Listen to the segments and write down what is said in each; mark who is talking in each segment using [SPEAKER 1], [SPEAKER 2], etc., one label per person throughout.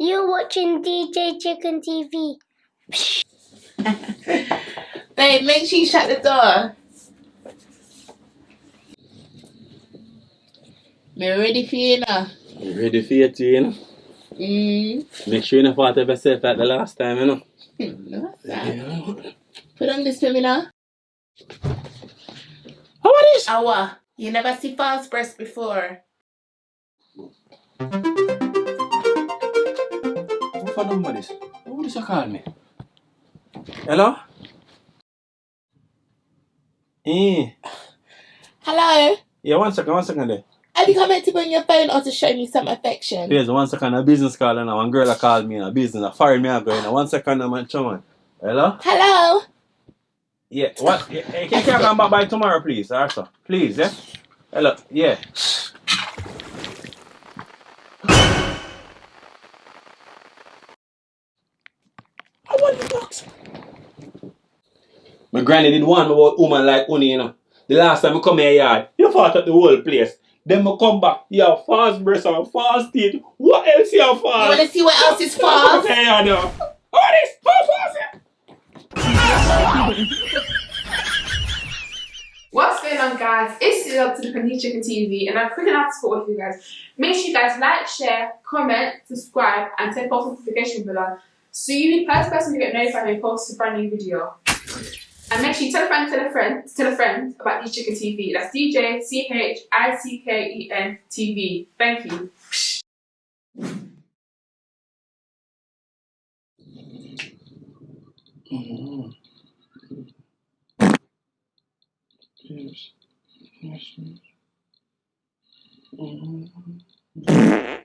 [SPEAKER 1] You're watching DJ Chicken TV.
[SPEAKER 2] Babe, make sure you shut the door. Me ready for you now.
[SPEAKER 3] Ready for you too, you know?
[SPEAKER 2] Mm.
[SPEAKER 3] Make sure you don't fart of yourself like the last time, you know?
[SPEAKER 2] No, sir. Put on this for me now.
[SPEAKER 3] How about this?
[SPEAKER 2] Awa, you never see false breast before.
[SPEAKER 3] For number this? Who this you call me? Hello? Eh.
[SPEAKER 2] Hello?
[SPEAKER 3] Yeah, one second, one second there.
[SPEAKER 2] Have you come out to bring your phone or to show me some affection?
[SPEAKER 3] Please, one second, a business call and one girl called me in a business, a foreign me going. One second, on. Hello?
[SPEAKER 2] Hello?
[SPEAKER 3] Yeah, what? Yeah, can you come back by tomorrow, please, also? Please, yeah? Hello, yeah. My granny did one about woman like Uni, you know. The last time I come here yard, you fought at the whole place. Then I come back, you have false breast and false teeth. What else you have
[SPEAKER 2] You wanna see what else is false?
[SPEAKER 3] Okay, yeah, no. What is false?
[SPEAKER 4] What's going on, guys? It's Love to the Panini Chicken TV, and I'm quick enough to support with you guys. Make sure you guys like, share, comment, subscribe, and turn post notification bell so you the first person to get notified when I post a brand new video. And make sure you tell a friend, tell a friend, tell a friend about DJ Chicken TV. That's DJ C H I C K E N TV. Thank you.
[SPEAKER 3] Mhm. Yes. Yes.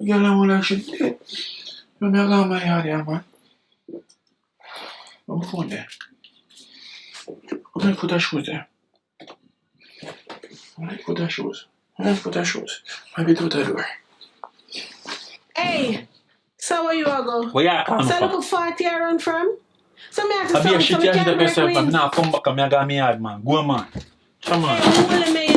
[SPEAKER 3] Mhm. Yeah, pardon. Mhm.
[SPEAKER 5] Jesus
[SPEAKER 3] Oh,
[SPEAKER 5] is Lord.
[SPEAKER 3] Siya. Hindi pa siya 24-7 na pwede mo. Asya na imam. Oo, yun na. Nagyala mo lang siya. Hindi. Yung nagama yari ama. Ang phone there. Where put that shoes there? Where put that shoes? Where put that shoes? Maybe do that door.
[SPEAKER 5] Hey, so where you are go?
[SPEAKER 3] Well, yeah, I'm
[SPEAKER 5] So look how far you run from? So me have to
[SPEAKER 3] I be a
[SPEAKER 5] stop
[SPEAKER 3] shit
[SPEAKER 5] so me
[SPEAKER 3] you
[SPEAKER 5] can't
[SPEAKER 3] yourself,
[SPEAKER 5] break
[SPEAKER 3] man.
[SPEAKER 5] wind.
[SPEAKER 3] Now come back and me a got me hard, man. Go, man. Come on.
[SPEAKER 5] Hey,